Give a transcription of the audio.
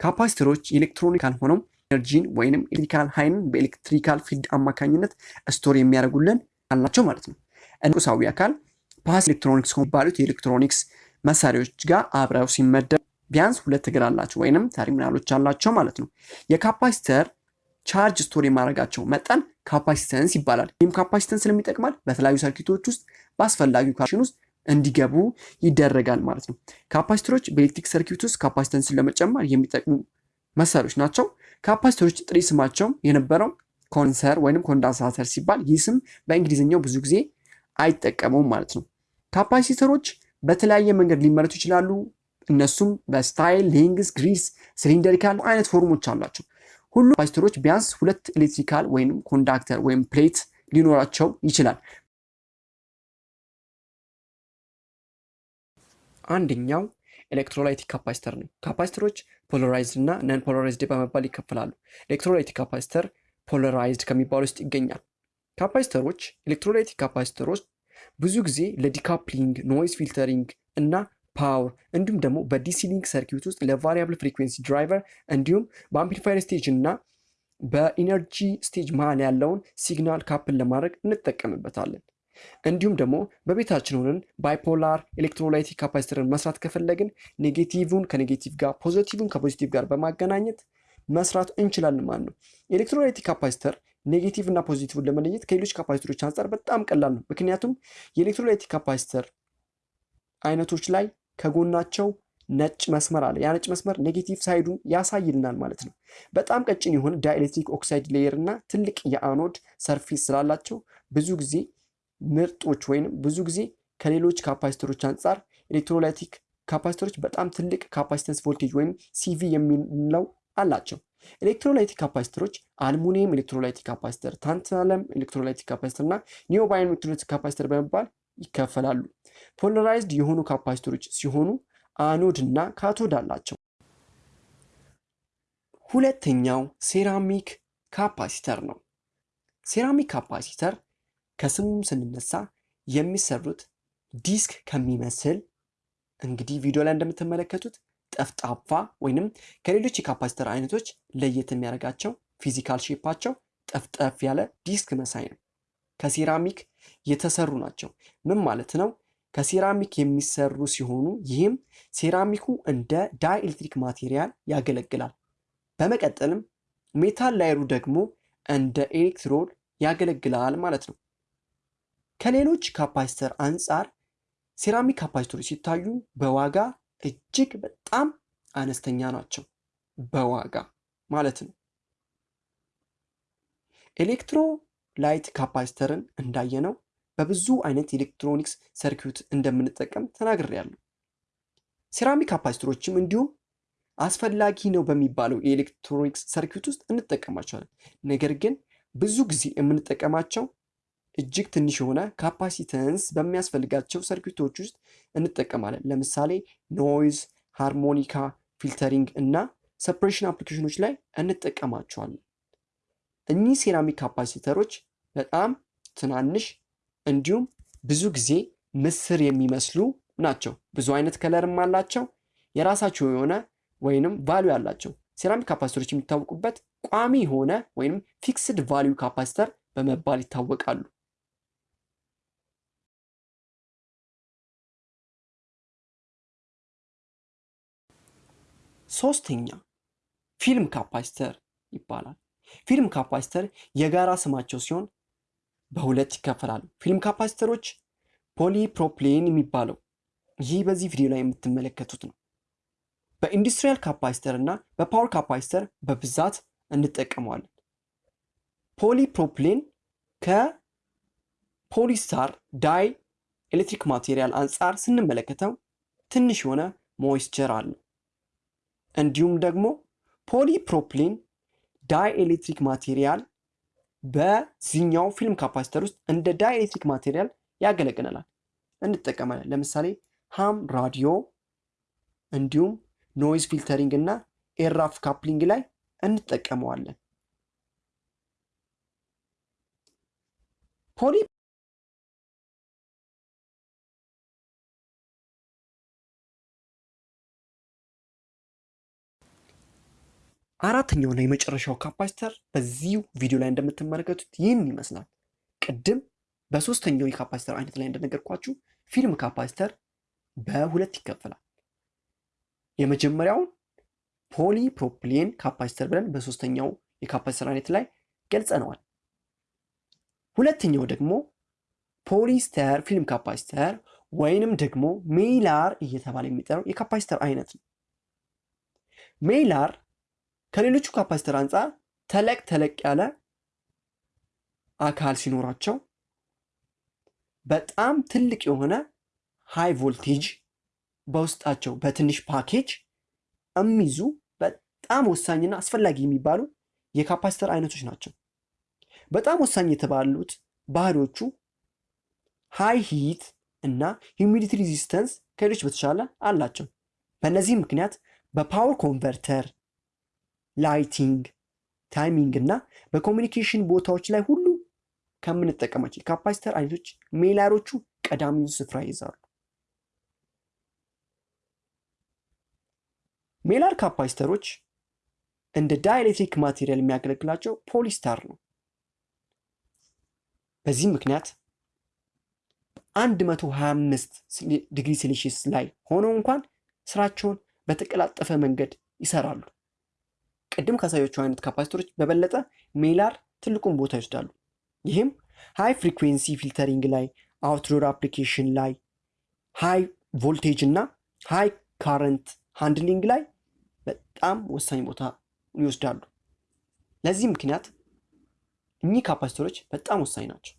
capacitor ኦች electronical ሆነው energy ን ወይንም electrical ኃይልን በ electrical field አማካኝነት store የሚያደርጉልን አላቸው ማለት ነው። ቁሳዊ አካል passive ኤሌክትሮኒክስ ከሚባሉት የኤሌክትሮኒክስ መሳሪያዎች ጋር አብረው ሲመደብ ቢያንስ ሁለት እግር አላቸው ወይንም ተርሚናሎች አላቸው ማለት ነው። የ capacitor charge store የማድረጋቸው መጠን capacitance ይባላል። ይህም capacitance ስለሚጠቅማል በተለያዩ circuit ኦች ውስጥ በ application ውስጥ እንዲገቡ ይደረጋል ማለት ነው። capacitor ኦች በኤሌክትሪክ circuit ውስጥ capacitance ን ለመጨመር የሚጠቅሙ መሳሪያዎች ናቸው። capacitor ኦች ድሮ ስማቸው የነበረው condenser ወይም condensator ሲባል ይህ ስም በእንግሊዝኛው ብዙ ጊዜ አይጠቀመውም ማለት ነው። capacitor ኦች በተለያየ መንገድ ሊመረቱ ይችላሉ። እነሱም በ style፣ length፣ girth፣ cylindrical አይነት form ኦች አላቸው። ሁሉም capacitor ኦች ቢያንስ ሁለት electrical ወይም conductor ወይም plate ሊኖራቸው ይችላል። አንደኛው electrolytic capacitor ነው። capacitor ኦች polarized እና non polarized በመባል ይከፈላሉ። electrolytic capacitor polarized ከሚባሉ ውስጥ ይገኛል። capacitor ኦች electrolytic capacitor ኦች ብዙ ጊዜ ለ decoupling፣ noise filtering እና power እንዲሁም ደግሞ በ DC link circuit ውስጥ ለ variable frequency driver እንዲሁም በ amplifier stage እና በ energy stage መሀል ያለውን signal couple ለማድረግ እንጠቀምበታለን። እንዲሁም ደግሞ በቤታችን ሆነን bipolar electrolytic capacitor ን መስራት ከፈለግን ኔጌቲቭን ከኔጌቲቭ ጋር ፖዚቲቭን ከፖዚቲቭ ጋር በማገናኘት መስራት እንችላለን ማለት ነው። electrolytic capacitor negative እና positive ን ለመለየት ከሌሎች capacitor ኦች አንጻር በጣም ቀላል ነው። ምክንያቱም የ electrolytic capacitor አይነቶች ላይ ከጎናቸው ነጭ መስመር አለ። ያ ነጭ መስመር negative side ኡን ያሳይልናል ማለት ነው። በጣም ቀጭን የሆነ dielectric oxide layer እና ትልቅ የ anode surface ስላላቸው ብዙ ጊዜ ምርጦች ወይም ብዙ ጊዜ ከሌሎች capacitor ኦች አንጻር electrolytic capacitor ኦች በጣም ትልቅ capacitance voltage ወይም CV የሚለው አላቸው። electrolytic capacitor ኦች aluminium electrolytic capacitor፣ tantalum electrolytic capacitor እና niobium electrolytic capacitor በመባል ይከፈላሉ። polarized የሆኑ capacitor ኦች ሲሆኑ anode እና cathode አላቸው። ሁለተኛው ceramic capacitor ነው። ceramic capacitor ከስሙም ስንነሳ የሚሰሩት ዲስክ ከሚመስል እንግዲህ ቪዲዮ ላይ እንደምትመለከቱት ጠፍጣፋ ወይንም ከሌሎች የ capacitor አይነቶች ለየት የሚያደርጋቸው physical shape ኣቸው ጠፍጠፍ ያለ ዲስክ መሳይ ነው። ከሴራሚክ የተሰሩ ናቸው። ምን ማለት ነው? ከሴራሚክ የሚሰሩ ሲሆኑ ይህም ሴራሚኩ እንደ dielectric material ያገለግላል። በመቀጠልም metal layer ኡ ደግሞ እንደ ኤሌክትሮድ ያገለግላል ማለት ነው። ከሌሎች capacitor አንጻር ceramic capacitor ኦች ሲታዩ በዋጋ እጅግ በጣም አነስተኛ ናቸው። በዋጋ ማለት ነው። electrolyte capacitor ን እንዳየነው በብዙ አይነት ኤሌክትሮኒክስ circuit እንደምንጠቀም ተናግሬያለሁ። ceramic capacitor ኦችም እንዲሁም አስፈላጊ ነው በሚባለው የኤሌክትሮኒክስ circuit ውስጥ እንጠቀማቸዋለን። ነገር ግን ብዙ ጊዜ የምንጠቀማቸው እጅግ ትንሽ የሆነ capacitance በሚያስፈልጋቸው circuit ኦች ውስጥ እንጠቀማለን። ለምሳሌ noise፣ harmonic፣ filtering እና suppression application ኦች ላይ እንጠቀማቸዋለን። እኚህ ceramic capacitor ኦች በጣም ትናንሽ እንዲሁም ብዙ ጊዜ ምስር የሚመስሉ ናቸው። ብዙ አይነት color ም አላቸው። የራሳቸው የሆነ ወይንም value አላቸው። ceramic capacitor ኦች የሚታወቁበት ቋሚ የሆነ ወይም fixed value capacitor በመባል ይታወቃሉ። ሶስተኛ film capacitor ይባላል። film capacitor የጋራ ስማቸው ሲሆን በሁለት ይከፈላሉ። film capacitor ኦች polypropylene የሚባለው ይህ በዚህ ቪዲዮ ላይ የምትመለከቱት ነው። በ industrial capacitor እና በ power capacitor በብዛት እንጠቀመዋለን። polypropylene ከ polyester dielectric material አንጻር ስንመለከተው ትንሽ የሆነ moisture አለው። እንዲሁም ደግሞ polypropylene dielectric material በዚህኛው film capacitor ውስጥ እንደ dielectric material ያገለግለናል፣ እንጠቀማለን። ለምሳሌ ham radio እንዲሁም noise filtering እና RF coupling ላይ እንጠቀመዋለን። poly አራተኛውና የመጨረሻው capacitor በዚሁ ቪዲዮ ላይ እንደምትመለከቱት ይህን ይመስላል። ቅድም በሶስተኛው የ capacitor አይነት ላይ እንደነገርኳችሁ film capacitor በሁለት ይከፈላል። የመጀመሪያውን polypropylene capacitor ብለን በሶስተኛው የ capacitor አይነት ላይ ገልጸነዋል። ሁለተኛው ደግሞ polyester film capacitor ወይንም ደግሞ mylar እየተባለ የሚጠራው የ capacitor አይነት ነው። Mylar ከሌሎቹ capacitor አንጻር ተለቅ ተለቅ ያለ አካል ሲኖራቸው በጣም ትልቅ የሆነ high voltage በውስጣቸው በትንሽ ፓኬጅ የሚይዙ በጣም ወሳኝና አስፈላጊ የሚባሉ የ capacitor አይነቶች ናቸው። በጣም ወሳኝ የተባሉት ባህሪዎቹ high heat እና humidity resistance ከሌሎች በተሻለ አላቸው። በእነዚህም ምክንያት በ power converter፣ lighting፣ timing እና በ communication ቦታዎች ላይ ሁሉ ከምንጠቀማቸው የ capacitor አይነቶች Mylar ኦቹ ቀዳሚውን ስፍራ ይይዛሉ። Mylar capacitor ኦች እንደ dielectric material የሚያገለግላቸው ፖሊስታር ነው። በዚህም ምክንያት 125 ዲግሪ ሴልሺየስ ላይ ሆነው እንኳን ስራቸውን በተቀላጠፈ መንገድ ይሰራሉ። ቅድም ካሳየኋችሁ አይነት capacitor ኦች በበለጠ Mylar ትልቁን ቦታ ይወስዳሉ። ይህም high frequency filtering ላይ፣ outdoor application ላይ፣ high voltage እና high current handling ላይ በጣም ወሳኝ ቦታ ይወስዳሉ። ለዚህ ምክንያት እኚህ ካፓሲተሮች በጣም ወሳኝ ናቸው።